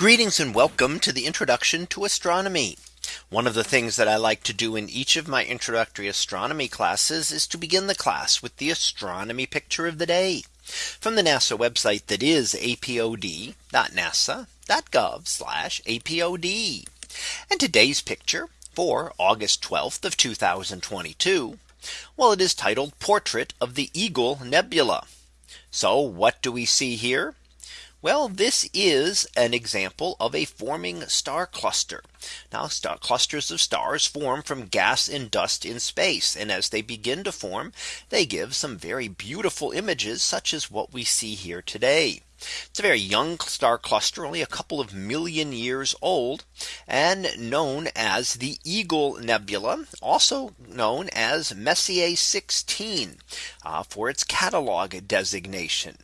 Greetings and welcome to the introduction to astronomy. One of the things that I like to do in each of my introductory astronomy classes is to begin the class with the astronomy picture of the day from the NASA website that is apod.nasa.gov apod. And today's picture for August 12th of 2022. Well, it is titled Portrait of the Eagle Nebula. So what do we see here? Well, this is an example of a forming star cluster. Now star clusters of stars form from gas and dust in space. And as they begin to form, they give some very beautiful images such as what we see here today. It's a very young star cluster, only a couple of million years old and known as the Eagle Nebula, also known as Messier 16 uh, for its catalog designation.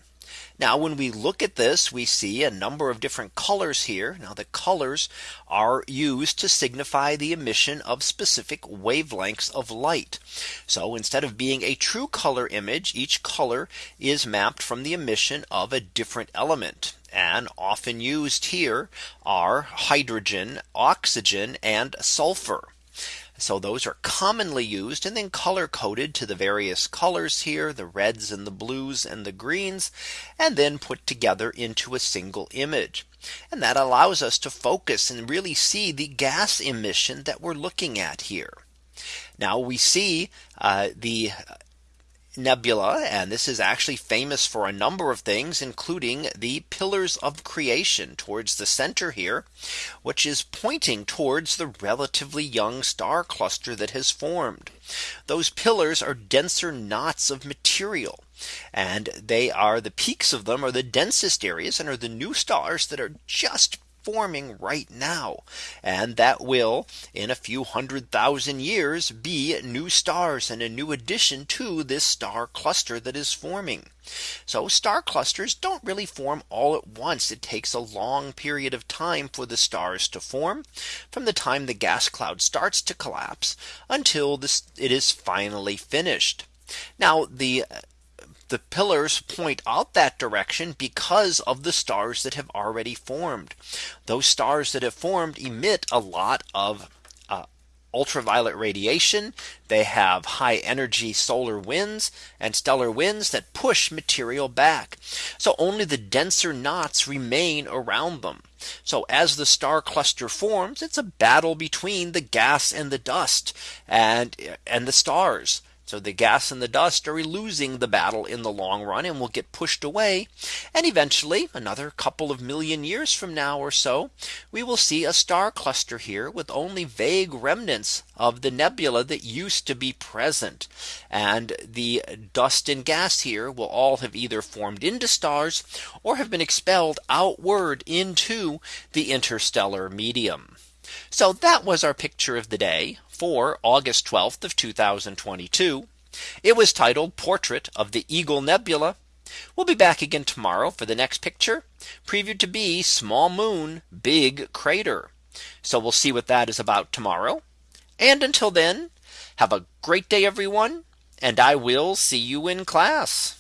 Now when we look at this, we see a number of different colors here. Now the colors are used to signify the emission of specific wavelengths of light. So instead of being a true color image, each color is mapped from the emission of a different element. And often used here are hydrogen, oxygen, and sulfur. So those are commonly used and then color coded to the various colors here, the reds and the blues and the greens, and then put together into a single image. And that allows us to focus and really see the gas emission that we're looking at here. Now we see uh, the nebula. And this is actually famous for a number of things, including the pillars of creation towards the center here, which is pointing towards the relatively young star cluster that has formed. Those pillars are denser knots of material. And they are the peaks of them are the densest areas and are the new stars that are just forming right now. And that will in a few hundred thousand years be new stars and a new addition to this star cluster that is forming. So star clusters don't really form all at once. It takes a long period of time for the stars to form from the time the gas cloud starts to collapse until this it is finally finished. Now the the pillars point out that direction because of the stars that have already formed. Those stars that have formed emit a lot of uh, ultraviolet radiation. They have high energy solar winds and stellar winds that push material back. So only the denser knots remain around them. So as the star cluster forms, it's a battle between the gas and the dust and and the stars. So the gas and the dust are losing the battle in the long run and will get pushed away. And eventually another couple of million years from now or so, we will see a star cluster here with only vague remnants of the nebula that used to be present. And the dust and gas here will all have either formed into stars or have been expelled outward into the interstellar medium. So that was our picture of the day for August 12th of 2022. It was titled Portrait of the Eagle Nebula. We'll be back again tomorrow for the next picture previewed to be small moon, big crater. So we'll see what that is about tomorrow. And until then, have a great day, everyone. And I will see you in class.